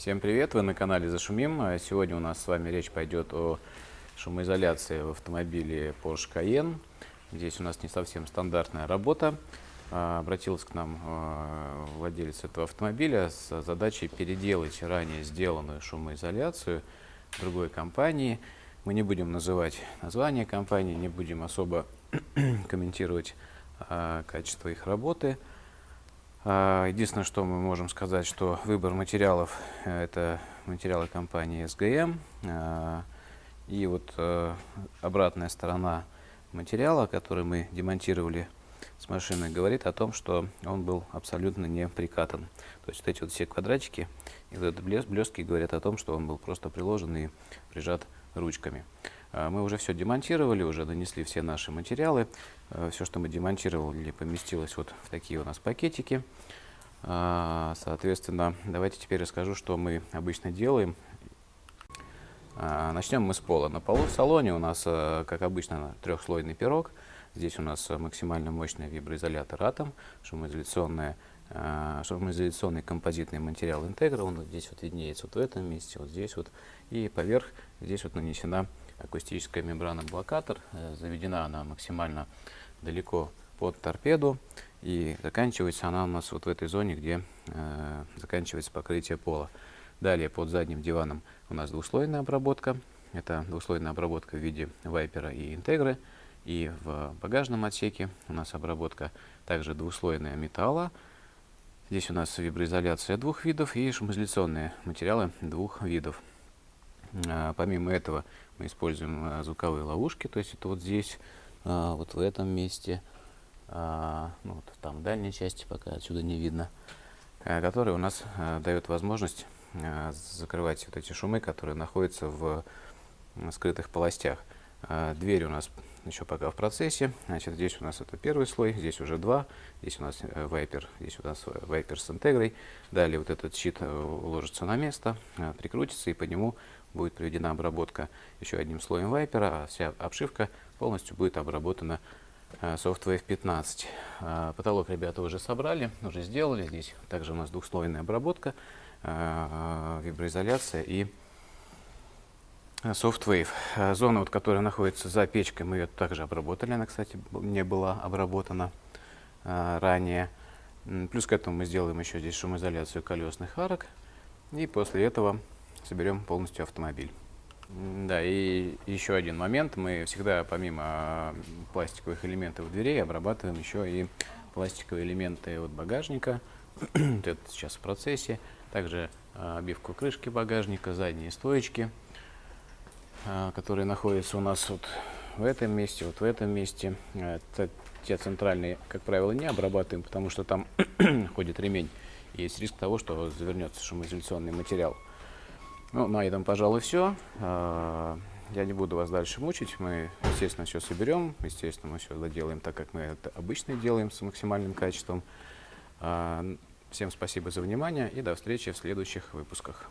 Всем привет, вы на канале Зашумим. А Сегодня у нас с вами речь пойдет о шумоизоляции в автомобиле Porsche Cayenne. Здесь у нас не совсем стандартная работа. А, Обратился к нам а, владелец этого автомобиля с задачей переделать ранее сделанную шумоизоляцию другой компании. Мы не будем называть название компании, не будем особо комментировать качество их работы. А, Единственное, что мы можем сказать, что выбор материалов э, это материалы компании SGM. А, И вот э, обратная сторона материала, который мы демонтировали с машины, говорит о том, что он был абсолютно не прикатан. То есть вот эти вот все квадратики и вот этот блеск, блестки говорят о том, что он был просто приложен и прижат ручками. А, Мы уже все демонтировали, уже нанесли все наши материалы. Все, что мы демонтировали, поместилось вот в такие у нас пакетики. А, Соответственно, давайте теперь расскажу, что мы обычно делаем. А, Начнем мы с пола. На полу в салоне у нас, как обычно, трехслойный пирог. Здесь у нас максимально мощный виброизолятор Atom, шумоизоляционная а, шумоизоляционный композитный материал Integra. Он вот здесь вот виднеется вот в этом месте, вот здесь вот. И поверх здесь вот нанесена акустическая мембрана-блокатор. Э, Заведена она максимально далеко под торпеду. И заканчивается она у нас вот в этой зоне, где э, заканчивается покрытие пола. Далее под задним диваном у нас двухслойная обработка. Это двухслойная обработка в виде вайпера и интегры. И в багажном отсеке у нас обработка также двухслойная металла. Здесь у нас виброизоляция двух видов и шумоизоляционные материалы двух видов. А, помимо этого мы используем а, звуковые ловушки, то есть это вот здесь, а, вот в этом месте, ну, вот там в дальней части, пока отсюда не видно, которые у нас дают возможность закрывать вот эти шумы, которые находятся в скрытых полостях. А, Дверь у нас еще пока в процессе. Значит, здесь у нас это первый слой, здесь уже два. Здесь у нас э, вайпер, здесь у нас э, вайпер с интегрой. Далее вот этот щит э, уложится на место, э, прикрутится и по нему будет проведена обработка еще одним слоем вайпера, а вся обшивка полностью будет обработана э, Softwave 15. А, Потолок ребята уже собрали, уже сделали. Здесь также у нас двухслойная обработка, э, виброизоляция и э, Softwave. Э, Зона, вот, которая находится за печкой, мы ее также обработали. Она, кстати, не была обработана э, ранее. Плюс к этому мы сделаем еще здесь шумоизоляцию колесных арок. И после этого соберем полностью автомобиль. Да, и еще один момент. Мы всегда, помимо а, пластиковых элементов дверей, обрабатываем еще и пластиковые элементы от багажника. Это сейчас в процессе. Также а, обивку крышки багажника, задние стоечки, которые находятся у нас вот в этом месте, вот в этом месте. А, т- Те центральные, как правило, не обрабатываем, потому что там ходит ремень. Есть риск того, что завернется шумоизоляционный материал. Ну, на этом, пожалуй, все. Я не буду вас дальше мучить. Мы, естественно, все соберем. Естественно, мы все доделаем так, как мы это обычно делаем, с максимальным качеством. А, Всем спасибо за внимание и до встречи в следующих выпусках.